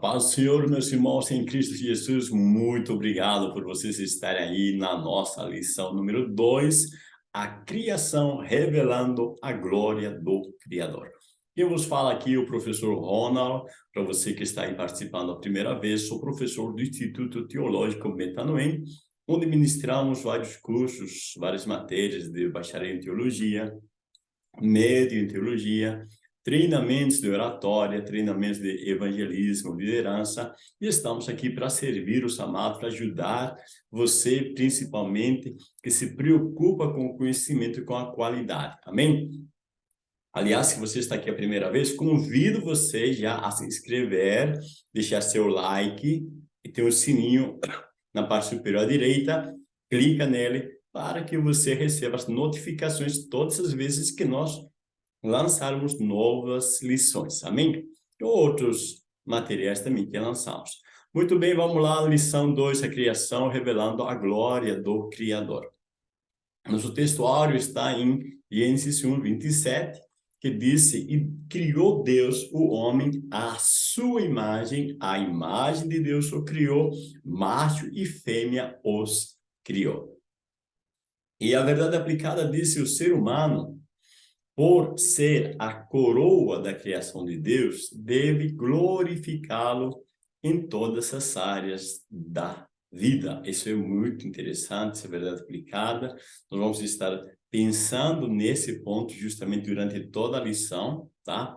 Paz do Senhor, meus irmãos em Cristo Jesus, muito obrigado por vocês estarem aí na nossa lição número 2, a criação revelando a glória do Criador. Quem vos fala aqui o professor Ronald, para você que está aí participando a primeira vez, sou professor do Instituto Teológico Metanoem, onde ministramos vários cursos, várias matérias de bacharel em teologia, médio em teologia, treinamentos de oratória, treinamentos de evangelismo, liderança, e estamos aqui para servir os amados, para ajudar você, principalmente, que se preocupa com o conhecimento e com a qualidade. Amém? Aliás, se você está aqui a primeira vez, convido você já a se inscrever, deixar seu like e tem o um sininho na parte superior à direita, clica nele para que você receba as notificações todas as vezes que nós lançarmos novas lições, amém? Outros materiais também que lançamos. Muito bem, vamos lá, lição 2, a criação revelando a glória do Criador. Nosso textuário está em Gênesis 1, 27, que disse, e criou Deus o homem à sua imagem, a imagem de Deus o criou, macho e fêmea os criou. E a verdade aplicada disse, o ser humano por ser a coroa da criação de Deus, deve glorificá-lo em todas as áreas da vida. Isso é muito interessante, essa é verdade aplicada. Nós vamos estar pensando nesse ponto justamente durante toda a lição, tá?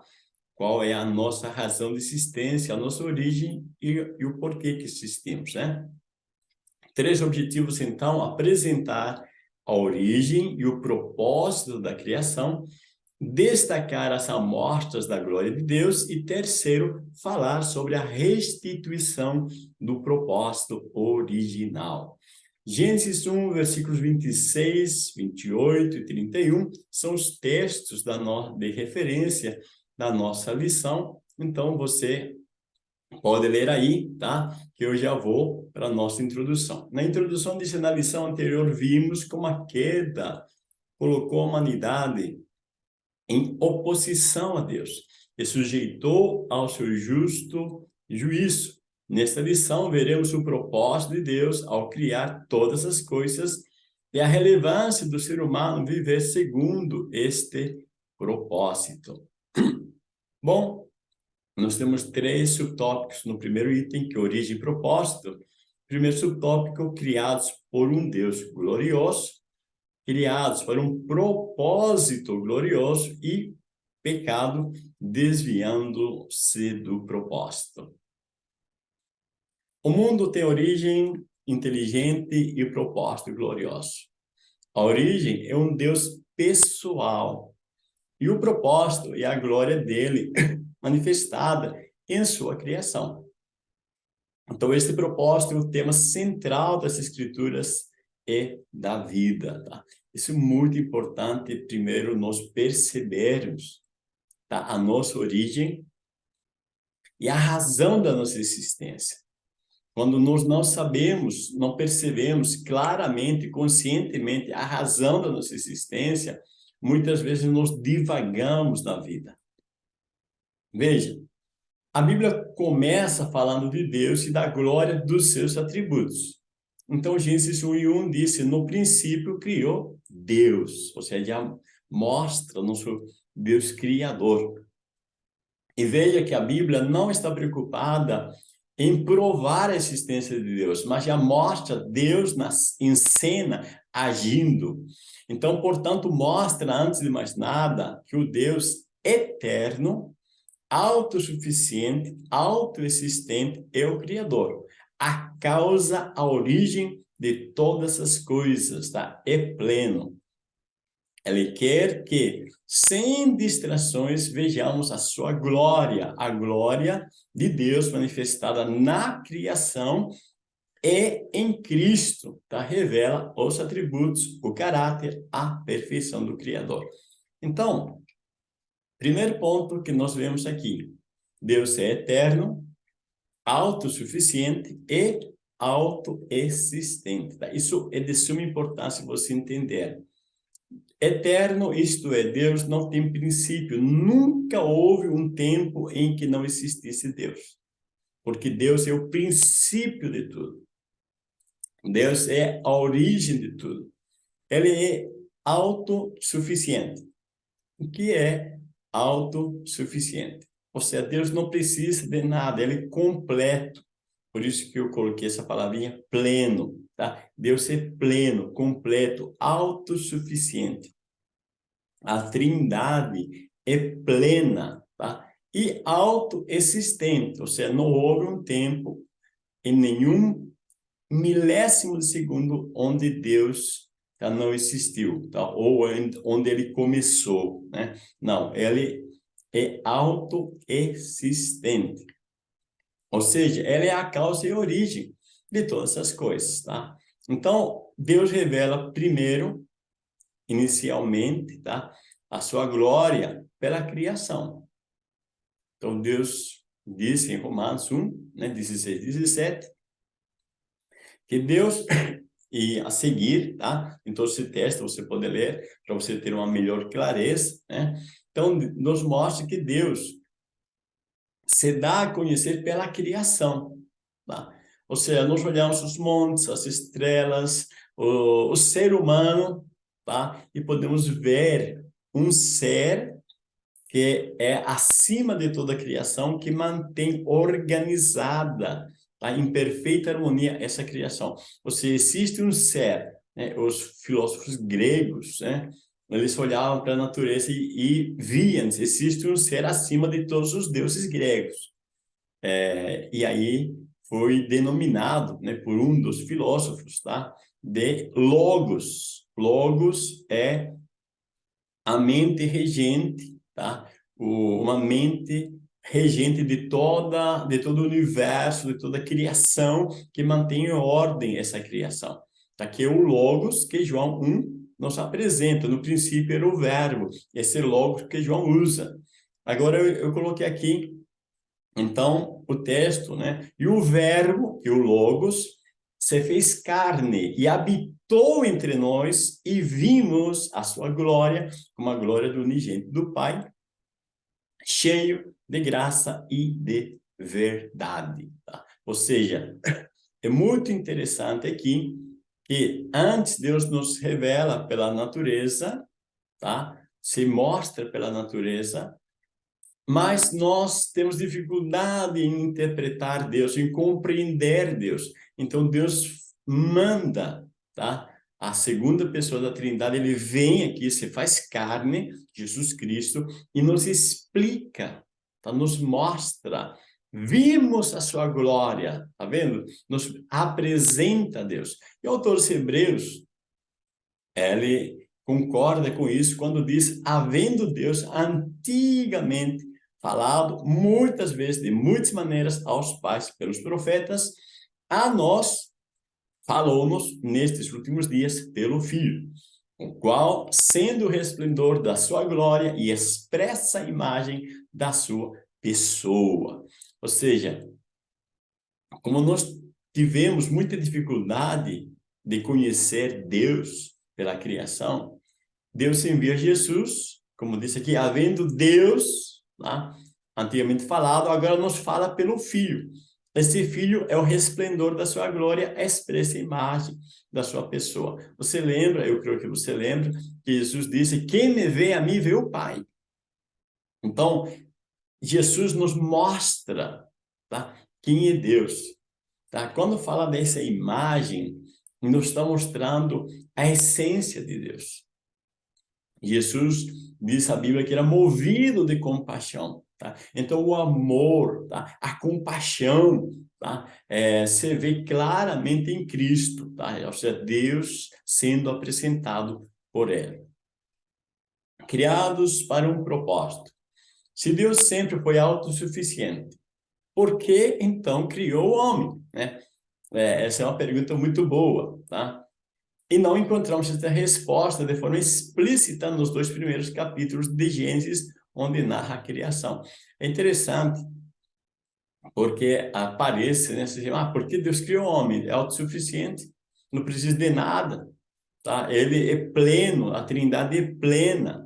Qual é a nossa razão de existência, a nossa origem e, e o porquê que existimos, né? Três objetivos, então, apresentar a origem e o propósito da criação, destacar as amostras da glória de Deus e terceiro, falar sobre a restituição do propósito original. Gênesis 1, versículos 26, 28 e 31 são os textos da no... de referência da nossa lição, então você pode ler aí, tá? Que eu já vou para a nossa introdução. Na introdução disse, na lição anterior, vimos como a queda colocou a humanidade em oposição a Deus e sujeitou ao seu justo juízo. Nesta lição, veremos o propósito de Deus ao criar todas as coisas e a relevância do ser humano viver segundo este propósito. Bom, nós temos três subtópicos no primeiro item, que é origem e propósito. Primeiro subtópico, criados por um Deus glorioso criados para um propósito glorioso e pecado desviando-se do propósito. O mundo tem origem inteligente e propósito glorioso. A origem é um Deus pessoal e o propósito é a glória dele manifestada em sua criação. Então, esse propósito é o tema central das escrituras e da vida, tá? Isso é muito importante, primeiro, nós percebermos tá? a nossa origem e a razão da nossa existência. Quando nós não sabemos, não percebemos claramente, conscientemente a razão da nossa existência, muitas vezes nós divagamos na vida. Veja, a Bíblia começa falando de Deus e da glória dos seus atributos. Então, Gênesis 1 e 1 disse, no princípio criou Deus, ou seja, mostra o nosso Deus Criador. E veja que a Bíblia não está preocupada em provar a existência de Deus, mas já mostra Deus nas, em cena, agindo. Então, portanto, mostra, antes de mais nada, que o Deus eterno, autossuficiente, autoexistente é o Criador a causa, a origem de todas as coisas, tá? É pleno. Ele quer que, sem distrações, vejamos a sua glória, a glória de Deus manifestada na criação e em Cristo, tá? Revela os atributos, o caráter, a perfeição do Criador. Então, primeiro ponto que nós vemos aqui, Deus é eterno, autossuficiente e autoexistente. Tá? Isso é de suma importância você entender. Eterno, isto é, Deus não tem princípio. Nunca houve um tempo em que não existisse Deus. porque Deus é o princípio de tudo. Deus é a origem de tudo. Ele é autossuficiente. O que é autossuficiente? Ou seja, Deus não precisa de nada, ele é completo. Por isso que eu coloquei essa palavrinha pleno, tá? Deus é pleno, completo, autossuficiente. A trindade é plena, tá? E autoexistente, ou seja, não houve um tempo em nenhum milésimo de segundo onde Deus tá, não existiu, tá? ou onde ele começou. Né? Não, ele é autoexistente. Ou seja, ele é a causa e origem de todas essas coisas. Tá? Então, Deus revela primeiro, inicialmente, tá? a sua glória pela criação. Então, Deus disse em Romanos 1, né, 16, 17, que Deus, e a seguir, tá? Então, esse texto você pode ler para você ter uma melhor clareza, né? Então, nos mostra que Deus se dá a conhecer pela criação, tá? Ou seja, nós olhamos os montes, as estrelas, o, o ser humano, tá? E podemos ver um ser que é acima de toda a criação, que mantém organizada tá? em perfeita harmonia essa criação. Ou seja, existe um ser, né? os filósofos gregos, né? Eles olhavam para a natureza e, e viam, existe um ser acima de todos os deuses gregos. É, e aí foi denominado né, por um dos filósofos tá? de Logos. Logos é a mente regente, tá? O, uma mente regente de toda de todo o universo, de toda a criação que mantém em ordem essa criação. Tá aqui é o logos que João 1 nos apresenta, no princípio era o verbo, esse logos que João usa. Agora eu, eu coloquei aqui então o texto, né? E o verbo, que o logos, se fez carne e habitou entre nós e vimos a sua glória, como a glória do unigênito do Pai, cheio de graça e de verdade. Tá? Ou seja, é muito interessante aqui que antes Deus nos revela pela natureza, tá? se mostra pela natureza, mas nós temos dificuldade em interpretar Deus, em compreender Deus. Então Deus manda, tá? a segunda pessoa da Trindade, ele vem aqui, se faz carne, Jesus Cristo, e nos explica, tá? nos mostra, vimos a sua glória, tá vendo? Nos apresenta Deus. E o autor dos Hebreus, ele concorda com isso quando diz, havendo Deus antigamente falado muitas vezes, de muitas maneiras, aos pais pelos profetas, a nós falou-nos nestes últimos dias pelo Filho, o qual, sendo o resplendor da sua glória e expressa imagem da sua pessoa. Ou seja, como nós tivemos muita dificuldade de conhecer Deus pela criação, Deus envia Jesus, como disse aqui, havendo Deus, lá, antigamente falado, agora nos fala pelo Filho. Esse filho é o resplendor da sua glória, expressa imagem da sua pessoa. Você lembra, eu creio que você lembra, que Jesus disse, quem me vê a mim, vê o Pai. Então, Jesus nos mostra tá, quem é Deus. Tá? Quando fala dessa imagem, nos está mostrando a essência de Deus. Jesus, diz a Bíblia, que era movido de compaixão. Tá? Então, o amor, tá? a compaixão, tá? É, se vê claramente em Cristo, tá? ou seja, Deus sendo apresentado por Ele. Criados para um propósito. Se Deus sempre foi autossuficiente, por que então criou o homem? Né? É, essa é uma pergunta muito boa, tá? E não encontramos essa resposta de forma explícita nos dois primeiros capítulos de Gênesis, onde narra a criação. É interessante, porque aparece, né? Você diz, ah, porque Deus criou o homem? É autossuficiente, não precisa de nada, tá? Ele é pleno, a trindade é plena.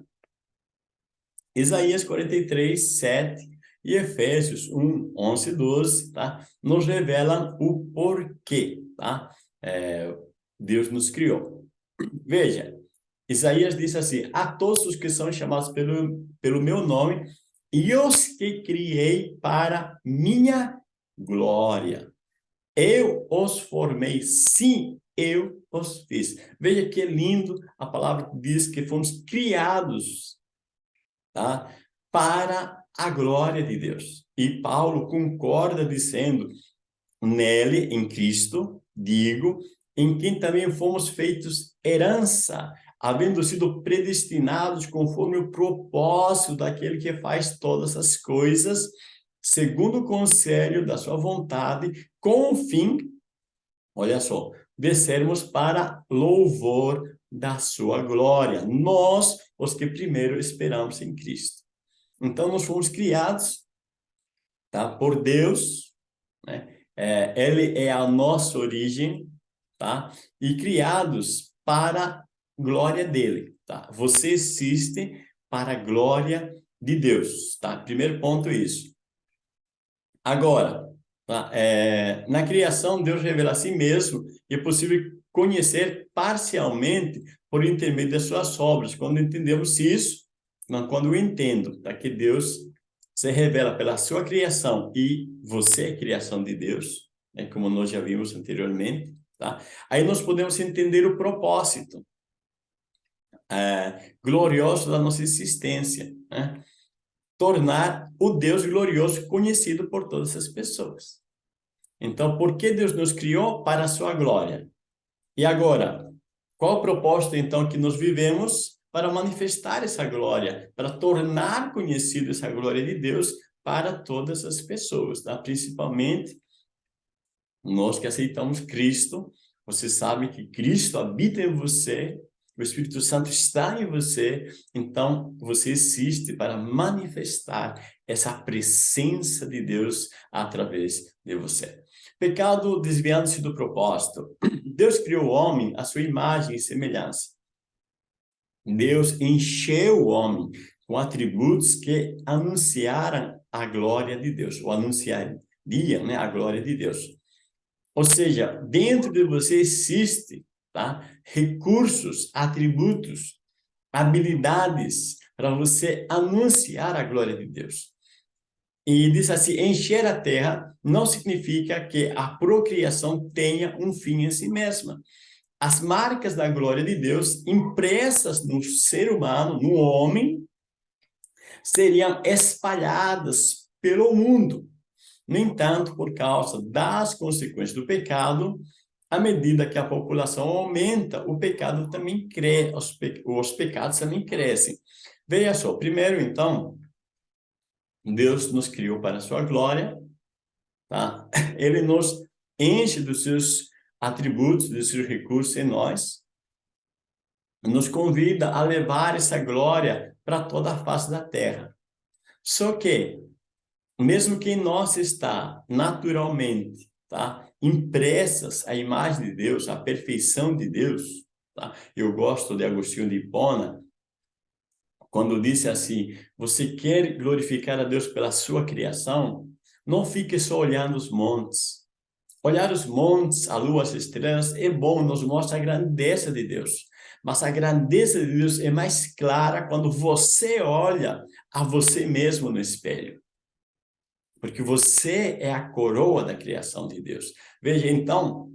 Isaías 43, 7 e Efésios 1, 11 e 12, tá? Nos revelam o porquê, tá? É, Deus nos criou. Veja, Isaías diz assim, a todos os que são chamados pelo, pelo meu nome, e os que criei para minha glória. Eu os formei, sim, eu os fiz. Veja que lindo, a palavra diz que fomos criados tá? para a glória de Deus. E Paulo concorda dizendo, nele, em Cristo, digo, em quem também fomos feitos herança, havendo sido predestinados conforme o propósito daquele que faz todas as coisas, segundo o conselho da sua vontade, com o fim, olha só, de sermos para louvor da sua glória. Nós, os que primeiro esperamos em Cristo. Então, nós fomos criados tá, por Deus, né? É, ele é a nossa origem, tá? E criados para glória dele, tá? Você existe para a glória de Deus, tá? Primeiro ponto é isso. Agora, tá? é, na criação, Deus revela a si mesmo e é possível conhecer parcialmente por intermédio das suas obras. Quando entendemos isso, quando eu entendo tá? que Deus se revela pela sua criação e você é criação de Deus, né? como nós já vimos anteriormente, tá? aí nós podemos entender o propósito é, glorioso da nossa existência. Né? tornar o Deus glorioso conhecido por todas as pessoas. Então, por que Deus nos criou? Para a sua glória. E agora, qual o propósito, então, que nós vivemos para manifestar essa glória, para tornar conhecido essa glória de Deus para todas as pessoas, tá? principalmente nós que aceitamos Cristo, você sabe que Cristo habita em você, o Espírito Santo está em você, então você existe para manifestar essa presença de Deus através de você. Pecado desviando-se do propósito. Deus criou o homem à sua imagem e semelhança. Deus encheu o homem com atributos que anunciaram a glória de Deus, ou anunciariam né, a glória de Deus. Ou seja, dentro de você existe tá? recursos, atributos, habilidades para você anunciar a glória de Deus. E diz assim, encher a terra não significa que a procriação tenha um fim em si mesma. As marcas da glória de Deus impressas no ser humano, no homem, seriam espalhadas pelo mundo. No entanto, por causa das consequências do pecado, à medida que a população aumenta, o pecado também cresce, os, pe os pecados também crescem. Veja só, primeiro então, Deus nos criou para a sua glória, tá? Ele nos enche dos seus atributos, dos seus recursos em nós, nos convida a levar essa glória para toda a face da terra. Só que, mesmo que em nós está naturalmente, tá? impressas a imagem de Deus, a perfeição de Deus. Tá? Eu gosto de Agostinho de Hipona, quando disse assim, você quer glorificar a Deus pela sua criação? Não fique só olhando os montes. Olhar os montes, a lua, as estrelas, é bom, nos mostra a grandeza de Deus. Mas a grandeza de Deus é mais clara quando você olha a você mesmo no espelho porque você é a coroa da criação de Deus. Veja, então,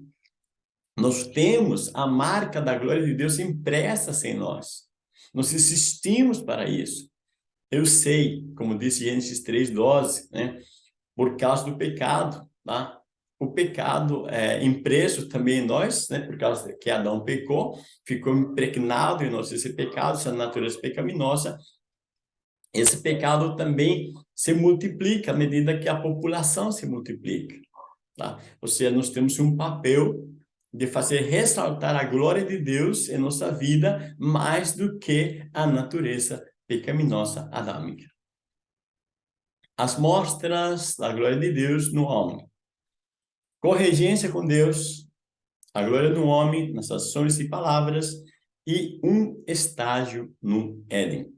nós temos a marca da glória de Deus impressa em nós. Nós existimos para isso. Eu sei, como disse Gênesis 3,12, né? por causa do pecado, tá? O pecado é impresso também em nós, né? Por causa que Adão pecou, ficou impregnado em nós esse pecado, essa natureza pecaminosa. Esse pecado também se multiplica à medida que a população se multiplica. Tá? Ou seja, nós temos um papel de fazer ressaltar a glória de Deus em nossa vida mais do que a natureza pecaminosa adâmica. As mostras da glória de Deus no homem. Corregência com Deus, a glória do homem nas ações e palavras e um estágio no Éden.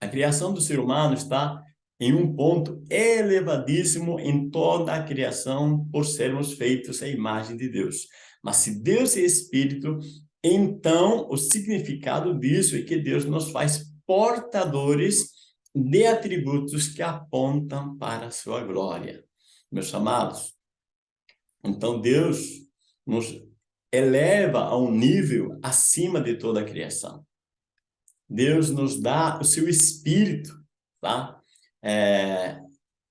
A criação do ser humano está em um ponto elevadíssimo em toda a criação por sermos feitos à imagem de Deus. Mas se Deus é Espírito, então o significado disso é que Deus nos faz portadores de atributos que apontam para a sua glória. Meus amados, então Deus nos eleva a um nível acima de toda a criação. Deus nos dá o seu Espírito, tá? É,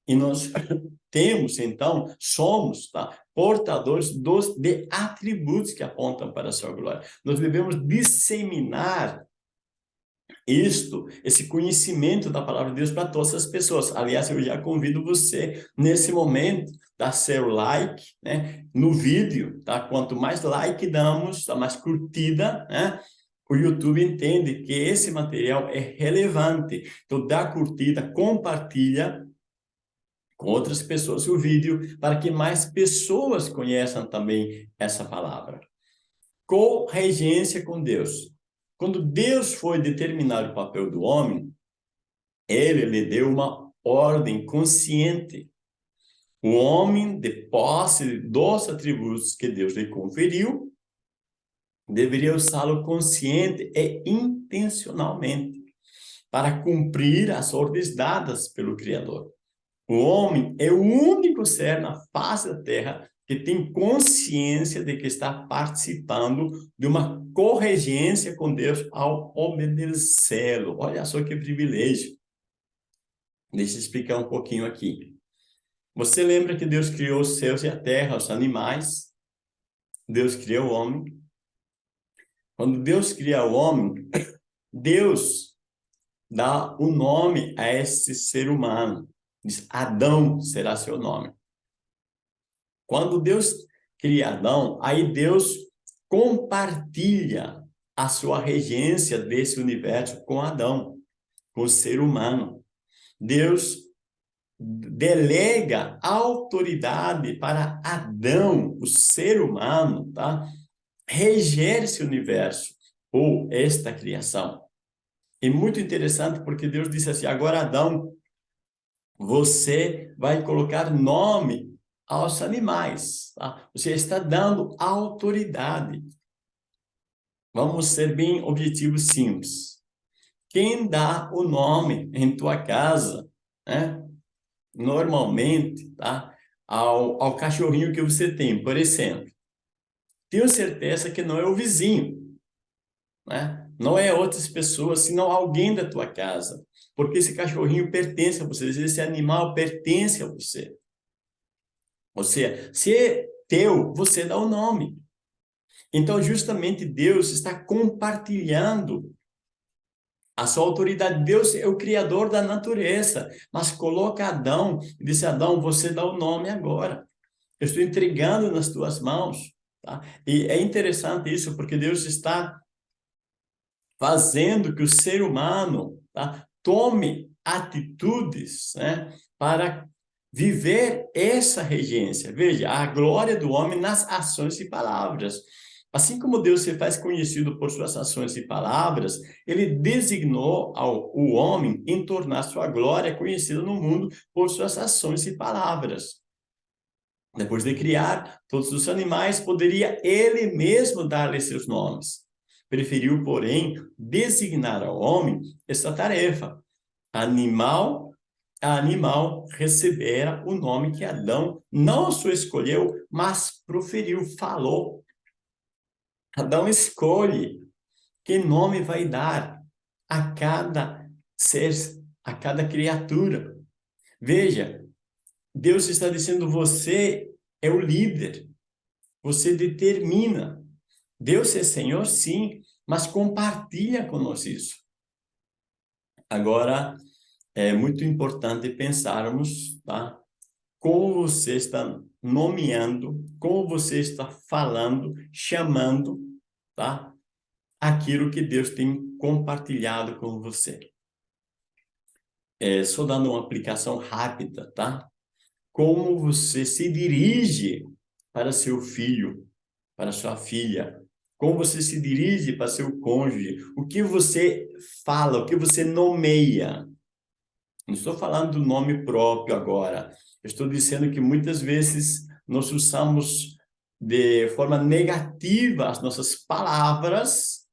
e nós temos, então, somos tá? portadores dos, de atributos que apontam para a sua glória. Nós devemos disseminar isto, esse conhecimento da palavra de Deus para todas as pessoas. Aliás, eu já convido você, nesse momento, dar seu like né, no vídeo, tá? Quanto mais like damos, tá? mais curtida, né? O YouTube entende que esse material é relevante. Então, dá curtida, compartilha com outras pessoas o vídeo para que mais pessoas conheçam também essa palavra. Corregência com Deus. Quando Deus foi determinar o papel do homem, ele lhe deu uma ordem consciente. O homem, de posse dos atributos que Deus lhe conferiu, deveria usá-lo consciente e intencionalmente para cumprir as ordens dadas pelo Criador. O homem é o único ser na face da terra que tem consciência de que está participando de uma corregência com Deus ao obedecê-lo. Olha só que privilégio. Deixa eu explicar um pouquinho aqui. Você lembra que Deus criou os céus e a terra, os animais? Deus criou o homem. Quando Deus cria o homem, Deus dá o nome a esse ser humano. Diz, Adão será seu nome. Quando Deus cria Adão, aí Deus compartilha a sua regência desse universo com Adão, com o ser humano. Deus delega autoridade para Adão, o ser humano, tá? Reger esse universo ou esta criação. É muito interessante porque Deus disse assim, agora Adão, você vai colocar nome aos animais. Tá? Você está dando autoridade. Vamos ser bem objetivos simples. Quem dá o nome em tua casa, né? normalmente, tá? ao, ao cachorrinho que você tem, por exemplo, tenho certeza que não é o vizinho, né? não é outras pessoas, senão alguém da tua casa, porque esse cachorrinho pertence a você, esse animal pertence a você. Ou seja, se é teu, você dá o nome. Então, justamente Deus está compartilhando a sua autoridade. Deus é o criador da natureza, mas coloca Adão e disse, Adão, você dá o nome agora. Eu estou entregando nas tuas mãos. Tá? E é interessante isso, porque Deus está fazendo que o ser humano tá? tome atitudes né? para viver essa regência. Veja, a glória do homem nas ações e palavras. Assim como Deus se faz conhecido por suas ações e palavras, ele designou ao, o homem em tornar sua glória conhecida no mundo por suas ações e palavras. Depois de criar todos os animais, poderia ele mesmo dar-lhes seus nomes. Preferiu, porém, designar ao homem essa tarefa. Animal animal recebera o nome que Adão não só escolheu, mas proferiu, falou. Adão escolhe que nome vai dar a cada ser, a cada criatura. Veja, Deus está dizendo, você é o líder, você determina. Deus é Senhor, sim, mas compartilha conosco isso. Agora, é muito importante pensarmos, tá? Como você está nomeando, como você está falando, chamando, tá? Aquilo que Deus tem compartilhado com você. É, só dando uma aplicação rápida, tá? Como você se dirige para seu filho, para sua filha, como você se dirige para seu cônjuge, o que você fala, o que você nomeia, Não estou falando do nome próprio agora. Estou dizendo que muitas vezes nós usamos de forma negativa as nossas palavras,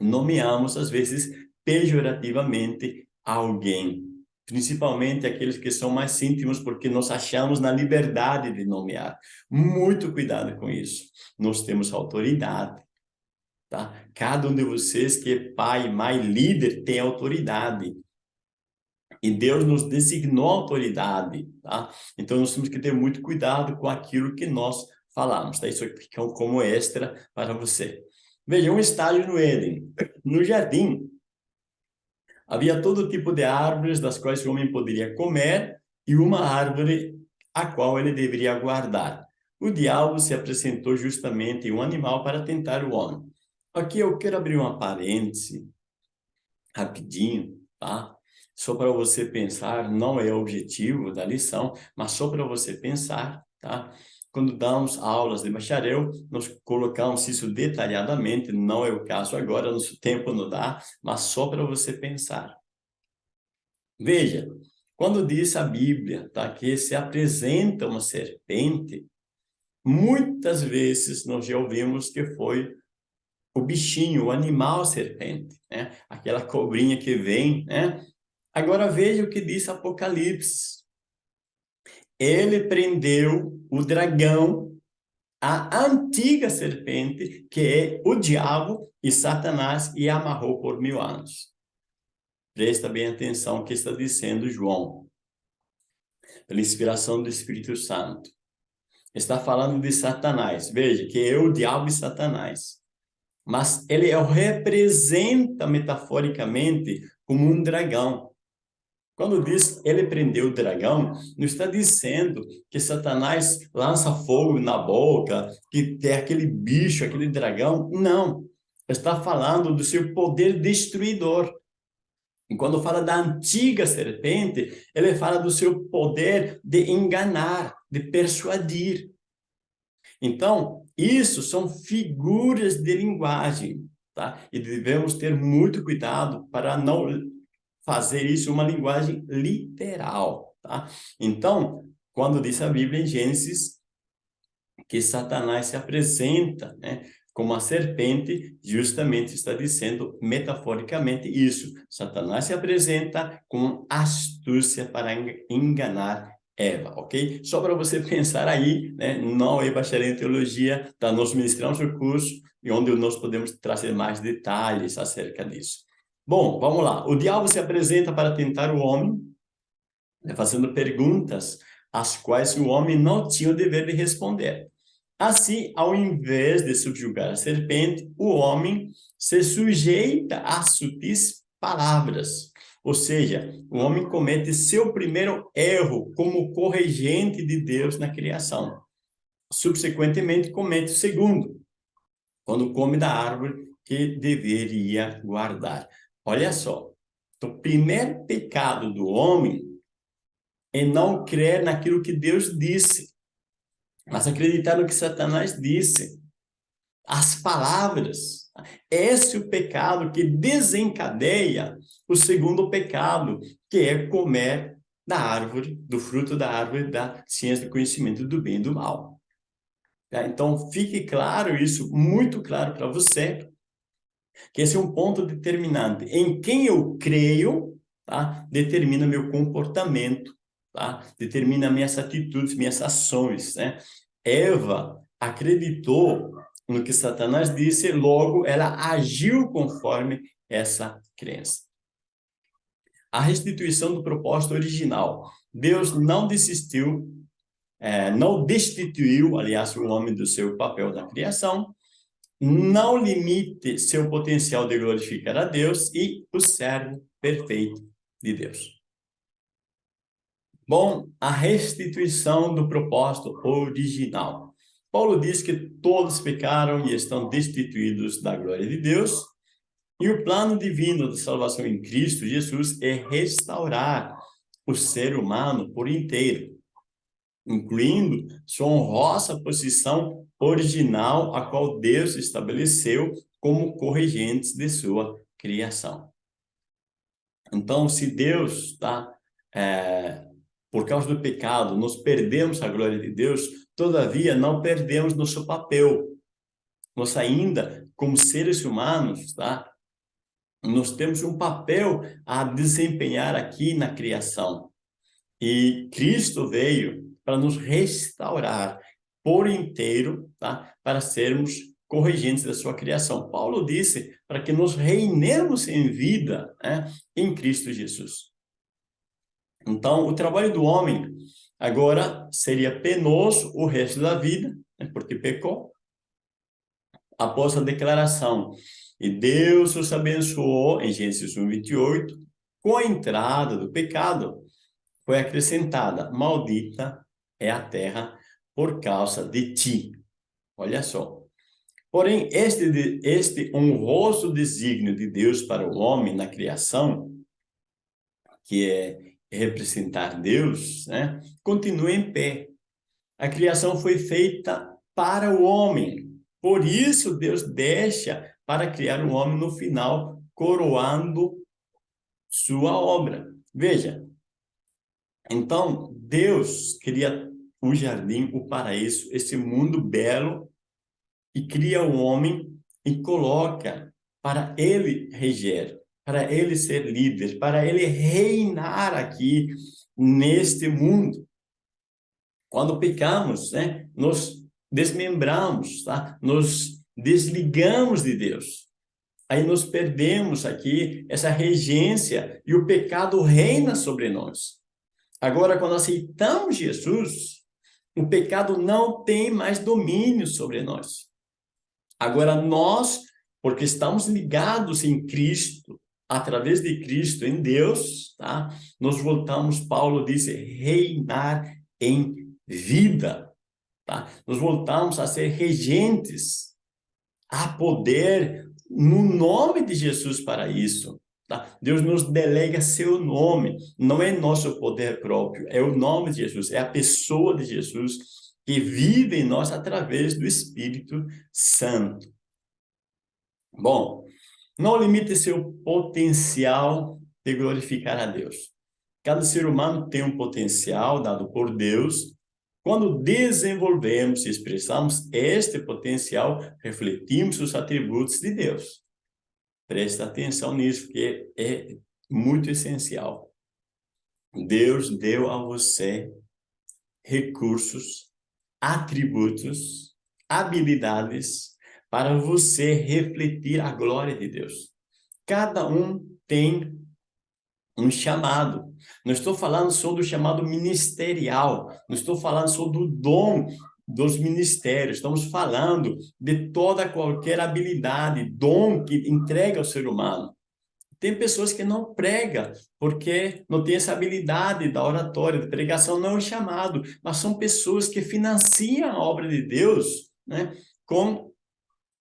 nomeamos às vezes pejorativamente alguém, principalmente aqueles que são mais íntimos, porque nós achamos na liberdade de nomear. Muito cuidado com isso. Nós temos autoridade, tá? Cada um de vocês que é pai, mãe, líder, tem autoridade. E Deus nos designou autoridade, tá? Então nós temos que ter muito cuidado com aquilo que nós falamos, tá? Isso aqui é como extra para você. Veja, um estágio no Éden. No jardim, havia todo tipo de árvores das quais o homem poderia comer e uma árvore a qual ele deveria guardar. O diabo se apresentou justamente em um animal para tentar o homem. Aqui eu quero abrir uma parêntese, rapidinho, tá? só para você pensar, não é o objetivo da lição, mas só para você pensar, tá? Quando damos aulas de bacharel, nós colocamos isso detalhadamente, não é o caso agora, nosso tempo não dá, mas só para você pensar. Veja, quando diz a Bíblia tá, que se apresenta uma serpente, muitas vezes nós já ouvimos que foi o bichinho, o animal serpente, né? aquela cobrinha que vem, né? Agora veja o que diz Apocalipse. Ele prendeu o dragão, a antiga serpente, que é o diabo e Satanás, e amarrou por mil anos. Presta bem atenção o que está dizendo João, pela inspiração do Espírito Santo. Está falando de Satanás. Veja que é o diabo e Satanás. Mas ele representa metaforicamente como um dragão. Quando diz ele prendeu o dragão, não está dizendo que Satanás lança fogo na boca, que tem aquele bicho, aquele dragão. Não. Está falando do seu poder destruidor. E quando fala da antiga serpente, ele fala do seu poder de enganar, de persuadir. Então, isso são figuras de linguagem, tá? E devemos ter muito cuidado para não fazer isso uma linguagem literal, tá? Então, quando diz a Bíblia em Gênesis que Satanás se apresenta, né, como a serpente, justamente está dizendo metaforicamente isso. Satanás se apresenta com astúcia para enganar Eva, ok? Só para você pensar aí, né? não é bacharel em teologia, tá? nós ministramos o curso e onde nós podemos trazer mais detalhes acerca disso. Bom, vamos lá. O diabo se apresenta para tentar o homem, né, fazendo perguntas às quais o homem não tinha o dever de responder. Assim, ao invés de subjugar a serpente, o homem se sujeita a sutis palavras. Ou seja, o homem comete seu primeiro erro como corregente de Deus na criação. Subsequentemente, comete o segundo, quando come da árvore que deveria guardar. Olha só, o primeiro pecado do homem é não crer naquilo que Deus disse, mas acreditar no que Satanás disse. As palavras. Esse é o pecado que desencadeia o segundo pecado, que é comer da árvore, do fruto da árvore da ciência do conhecimento do bem e do mal. Tá? Então, fique claro isso, muito claro para você, que esse é um ponto determinante. Em quem eu creio, tá? determina meu comportamento, tá? determina minhas atitudes, minhas ações. Né? Eva acreditou no que Satanás disse, logo ela agiu conforme essa crença. A restituição do propósito original. Deus não desistiu, é, não destituiu, aliás, o homem do seu papel da criação, não limite seu potencial de glorificar a Deus e o servo perfeito de Deus. Bom, a restituição do propósito original. Paulo diz que todos pecaram e estão destituídos da glória de Deus, e o plano divino de salvação em Cristo Jesus é restaurar o ser humano por inteiro, incluindo sua honrosa posição original a qual Deus estabeleceu como corregentes de sua criação. Então, se Deus, tá, é, por causa do pecado, nós perdemos a glória de Deus, todavia não perdemos nosso papel. Nós ainda, como seres humanos, tá, nós temos um papel a desempenhar aqui na criação. E Cristo veio para nos restaurar por inteiro, tá? para sermos corrigentes da sua criação. Paulo disse para que nos reinemos em vida né? em Cristo Jesus. Então, o trabalho do homem agora seria penoso o resto da vida, né? porque pecou. Após a declaração e Deus os abençoou, em Gênesis 1, 28, com a entrada do pecado, foi acrescentada, maldita é a terra por causa de ti. Olha só. Porém, este, este honroso desígnio de Deus para o homem na criação, que é representar Deus, né, continua em pé. A criação foi feita para o homem. Por isso, Deus deixa para criar um homem no final, coroando sua obra. Veja, então Deus cria o jardim, o paraíso, esse mundo belo, e cria o homem e coloca para ele reger, para ele ser líder, para ele reinar aqui neste mundo. Quando pecamos, né, nos desmembramos, tá? nos desligamos de Deus. Aí nos perdemos aqui essa regência e o pecado reina sobre nós. Agora, quando aceitamos Jesus, o pecado não tem mais domínio sobre nós. Agora, nós, porque estamos ligados em Cristo, através de Cristo, em Deus, tá? Nós voltamos, Paulo disse, reinar em vida, tá? Nós voltamos a ser regentes Há poder no nome de Jesus para isso. Tá? Deus nos delega seu nome, não é nosso poder próprio, é o nome de Jesus, é a pessoa de Jesus que vive em nós através do Espírito Santo. Bom, não limite seu potencial de glorificar a Deus. Cada ser humano tem um potencial dado por Deus quando desenvolvemos e expressamos este potencial, refletimos os atributos de Deus. Presta atenção nisso, porque é muito essencial. Deus deu a você recursos, atributos, habilidades para você refletir a glória de Deus. Cada um tem um chamado. Não estou falando só do chamado ministerial, não estou falando só do dom dos ministérios, estamos falando de toda qualquer habilidade, dom que entrega ao ser humano. Tem pessoas que não pregam, porque não tem essa habilidade da oratória, de pregação, não é chamado, mas são pessoas que financiam a obra de Deus né, com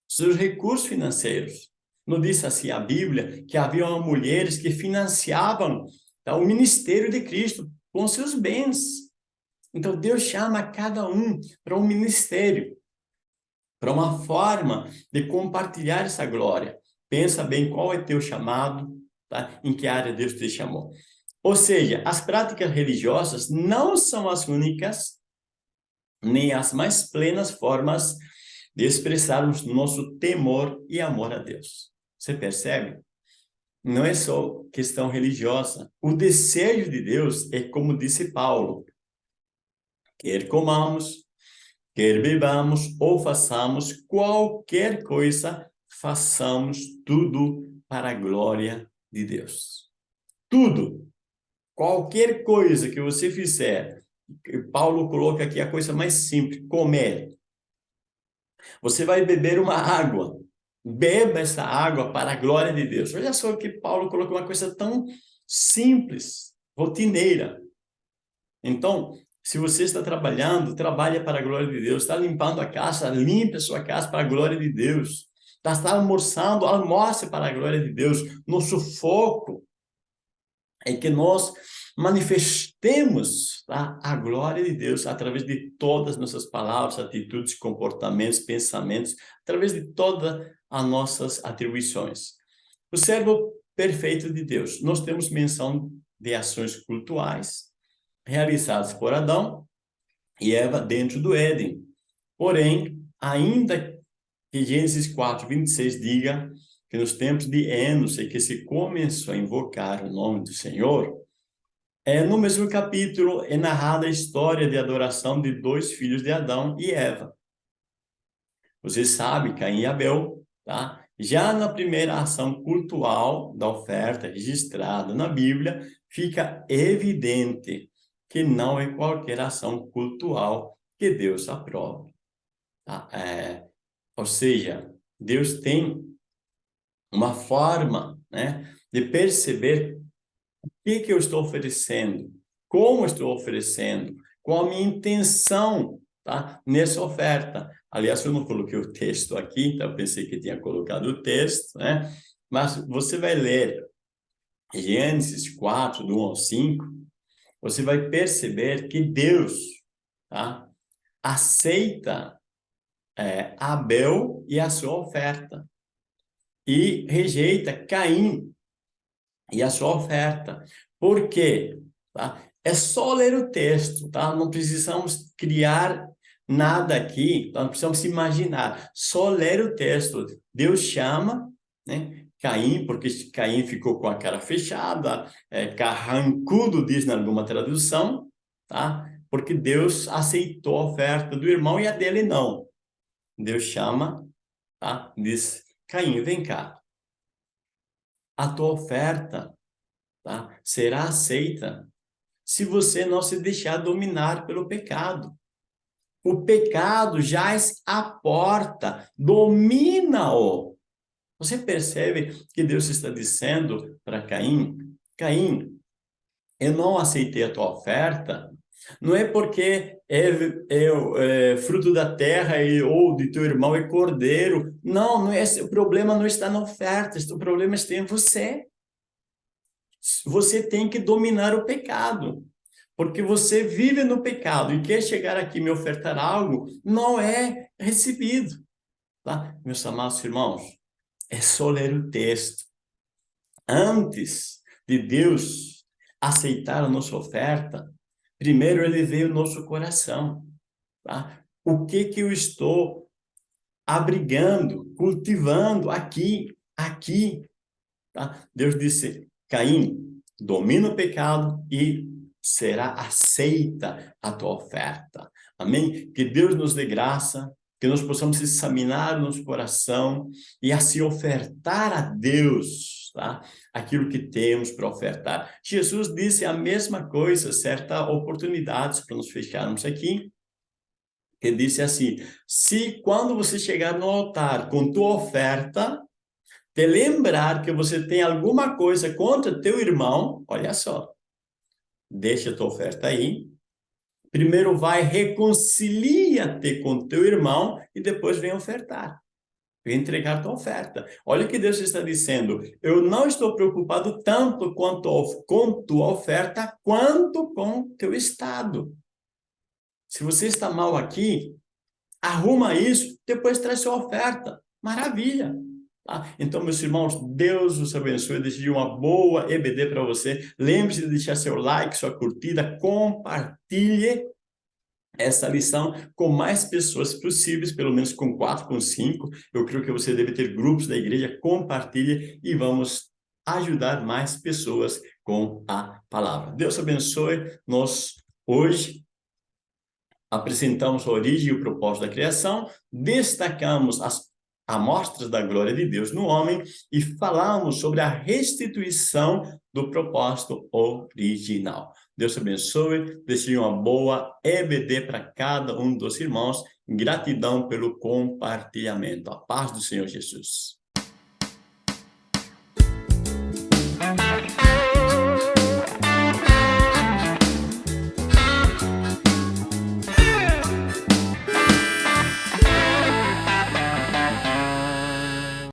seus recursos financeiros. Não disse assim a Bíblia que havia mulheres que financiavam tá, o ministério de Cristo com seus bens. Então Deus chama cada um para um ministério, para uma forma de compartilhar essa glória. Pensa bem qual é teu chamado, tá? em que área Deus te chamou. Ou seja, as práticas religiosas não são as únicas, nem as mais plenas formas de expressarmos nosso temor e amor a Deus. Você percebe? Não é só questão religiosa. O desejo de Deus é como disse Paulo. Quer comamos, quer bebamos ou façamos qualquer coisa, façamos tudo para a glória de Deus. Tudo. Qualquer coisa que você fizer, Paulo coloca aqui a coisa mais simples, comer. Você vai beber uma água, Beba essa água para a glória de Deus. Olha só que Paulo colocou uma coisa tão simples, rotineira. Então, se você está trabalhando, trabalha para a glória de Deus. Está limpando a casa, limpe a sua casa para a glória de Deus. Está, almoçando, almoce para a glória de Deus. Nosso foco é que nós manifestemos tá, a glória de Deus através de todas as nossas palavras, atitudes, comportamentos, pensamentos, através de toda as nossas atribuições. O servo perfeito de Deus. Nós temos menção de ações cultuais realizadas por Adão e Eva dentro do Éden. Porém, ainda que Gênesis 4, 26 diga que nos tempos de Enos é que se começou a invocar o nome do Senhor, é, no mesmo capítulo é narrada a história de adoração de dois filhos de Adão e Eva. Você sabe, Caim e Abel, tá? Já na primeira ação cultual da oferta registrada na Bíblia, fica evidente que não é qualquer ação cultual que Deus aprova. Tá? É, ou seja, Deus tem uma forma né, de perceber o que, que eu estou oferecendo, como estou oferecendo, qual a minha intenção tá, nessa oferta. Aliás, eu não coloquei o texto aqui, então pensei que tinha colocado o texto, né? mas você vai ler Gênesis 4, do 1 ao 5, você vai perceber que Deus tá, aceita é, Abel e a sua oferta e rejeita Caim e a sua oferta. Por quê? Tá? É só ler o texto, tá? Não precisamos criar nada aqui, tá? não precisamos imaginar. Só ler o texto. Deus chama né, Caim, porque Caim ficou com a cara fechada, é, carrancudo, diz em alguma tradução, tá? Porque Deus aceitou a oferta do irmão e a dele não. Deus chama, tá? Diz, Caim, vem cá. A tua oferta tá? será aceita se você não se deixar dominar pelo pecado. O pecado jaz a porta, domina-o. Você percebe que Deus está dizendo para Caim, Caim, eu não aceitei a tua oferta, não é porque é, é, é, fruto da terra e, ou de teu irmão é cordeiro. Não, não é, o problema não está na oferta, o problema está em você. Você tem que dominar o pecado. Porque você vive no pecado e quer chegar aqui e me ofertar algo, não é recebido. Tá? Meus amados irmãos, é só ler o texto. Antes de Deus aceitar a nossa oferta, Primeiro, ele veio no nosso coração. Tá? O que que eu estou abrigando, cultivando aqui, aqui? Tá? Deus disse, Caim, domina o pecado e será aceita a tua oferta. Amém? Que Deus nos dê graça, que nós possamos examinar o nosso coração e assim ofertar a Deus tá? aquilo que temos para ofertar. Jesus disse a mesma coisa, certa oportunidade, para nos fecharmos aqui, que disse assim, se quando você chegar no altar com tua oferta, te lembrar que você tem alguma coisa contra teu irmão, olha só, deixa tua oferta aí, primeiro vai, reconcilia-te com teu irmão e depois vem ofertar entregar tua oferta. Olha o que Deus está dizendo. Eu não estou preocupado tanto quanto com tua oferta, quanto com teu estado. Se você está mal aqui, arruma isso, depois traz sua oferta. Maravilha. Tá? Então, meus irmãos, Deus os abençoe, desejo uma boa EBD para você. Lembre-se de deixar seu like, sua curtida, compartilhe essa lição com mais pessoas possíveis, pelo menos com quatro, com cinco. Eu creio que você deve ter grupos da igreja, compartilhe e vamos ajudar mais pessoas com a palavra. Deus abençoe. Nós, hoje, apresentamos a origem e o propósito da criação, destacamos as amostras da glória de Deus no homem e falamos sobre a restituição do propósito original. Deus abençoe, desejo uma boa EBD para cada um dos irmãos. Gratidão pelo compartilhamento. A paz do Senhor Jesus.